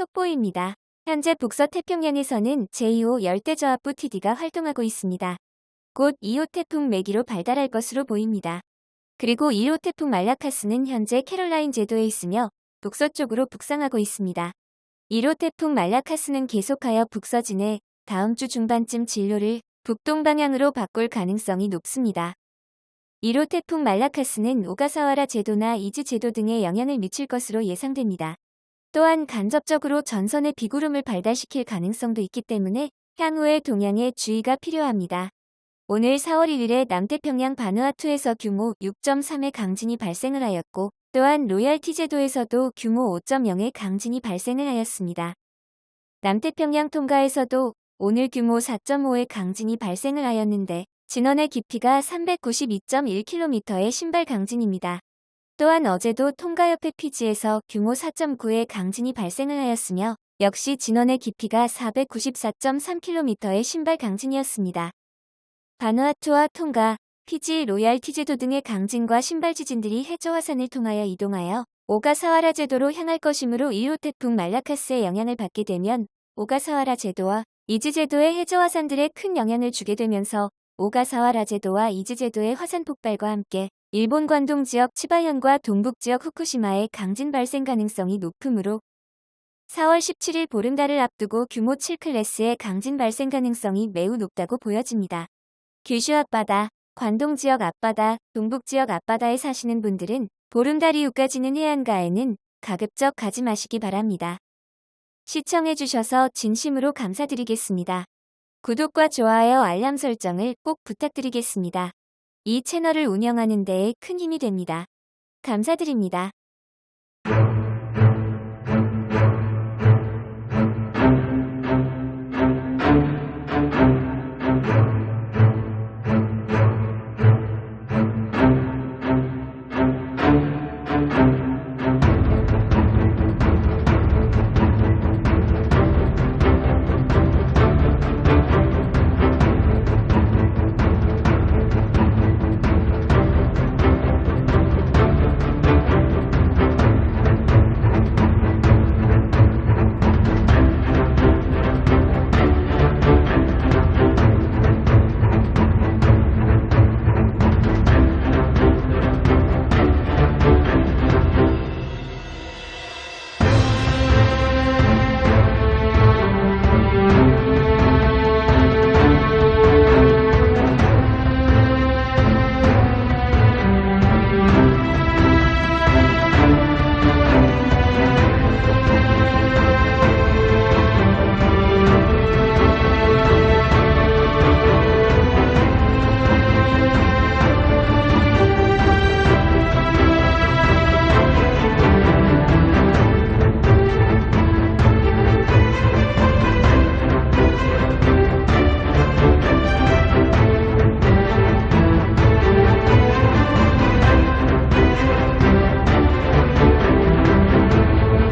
속보입니다. 현재 북서 태평양에서는 제2호 열대저압부 TD가 활동하고 있습니다. 곧 2호 태풍 매기로 발달할 것으로 보입니다. 그리고 1호 태풍 말라카스는 현재 캐롤라인 제도에 있으며 북서쪽으로 북상하고 있습니다. 1호 태풍 말라카스는 계속하여 북서진해 다음 주 중반쯤 진로를 북동방향으로 바꿀 가능성이 높습니다. 1호 태풍 말라카스는 오가사와라 제도나 이즈 제도 등에 영향을 미칠 것으로 예상됩니다. 또한 간접적으로 전선의 비구름을 발달시킬 가능성도 있기 때문에 향후의 동향에 주의가 필요합니다. 오늘 4월 1일에 남태평양 바누아투에서 규모 6.3의 강진이 발생을 하였고 또한 로얄티 제도에서도 규모 5.0의 강진이 발생을 하였습니다. 남태평양 통가에서도 오늘 규모 4.5의 강진이 발생을 하였는데 진원의 깊이가 392.1km의 신발 강진입니다. 또한 어제도 통가 옆의 피지에서 규모 4.9의 강진이 발생을 하였으며 역시 진원의 깊이가 494.3km의 심발 강진이었습니다. 바누아투와 통가, 피지, 로얄티 제도 등의 강진과 심발 지진들이 해저 화산을 통하여 이동하여 오가사와라 제도로 향할 것이므로 1호 태풍 말라카스의 영향을 받게 되면 오가사와라 제도와 이즈 제도의 해저 화산들에 큰 영향을 주게 되면서 오가사와라 제도와 이즈 제도의 화산 폭발과 함께 일본 관동 지역 치바현과 동북 지역 후쿠시마의 강진 발생 가능성이 높으므로 4월 17일 보름달을 앞두고 규모 7클래스의 강진 발생 가능성이 매우 높다고 보여집니다. 규슈 앞바다, 관동 지역 앞바다, 동북 지역 앞바다에 사시는 분들은 보름달 이후까지는 해안가에는 가급적 가지 마시기 바랍니다. 시청해주셔서 진심으로 감사드리겠습니다. 구독과 좋아요 알람 설정을 꼭 부탁드리겠습니다. 이 채널을 운영하는 데에 큰 힘이 됩니다. 감사드립니다.